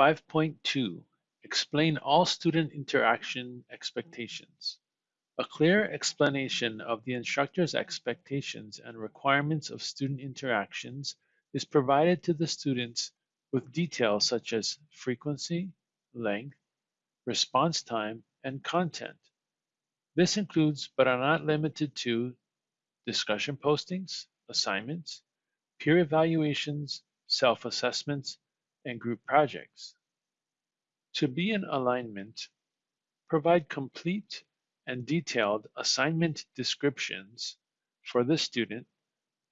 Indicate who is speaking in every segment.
Speaker 1: 5.2 Explain all student interaction expectations. A clear explanation of the instructor's expectations and requirements of student interactions is provided to the students with details such as frequency, length, response time, and content. This includes, but are not limited to, discussion postings, assignments, peer evaluations, self-assessments, and group projects. To be in alignment, provide complete and detailed assignment descriptions for the student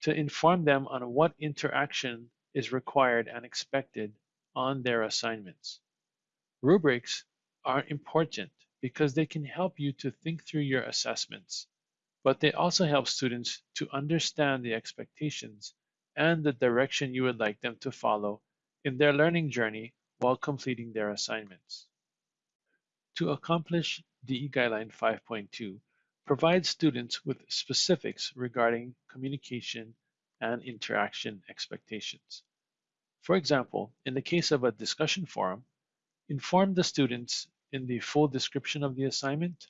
Speaker 1: to inform them on what interaction is required and expected on their assignments. Rubrics are important because they can help you to think through your assessments, but they also help students to understand the expectations and the direction you would like them to follow in their learning journey while completing their assignments. To accomplish DE Guideline 5.2, provide students with specifics regarding communication and interaction expectations. For example, in the case of a discussion forum, inform the students in the full description of the assignment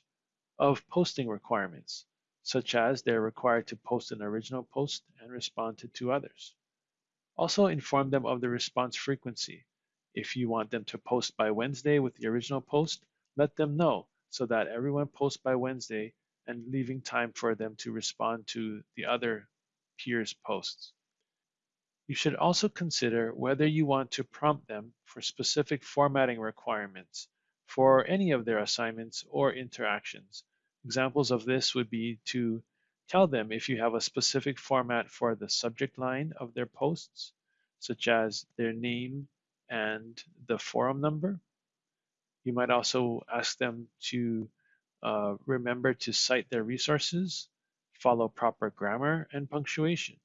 Speaker 1: of posting requirements, such as they're required to post an original post and respond to two others. Also inform them of the response frequency. If you want them to post by Wednesday with the original post, let them know so that everyone posts by Wednesday and leaving time for them to respond to the other peers' posts. You should also consider whether you want to prompt them for specific formatting requirements for any of their assignments or interactions. Examples of this would be to tell them if you have a specific format for the subject line of their posts, such as their name and the forum number. You might also ask them to uh, remember to cite their resources, follow proper grammar and punctuation.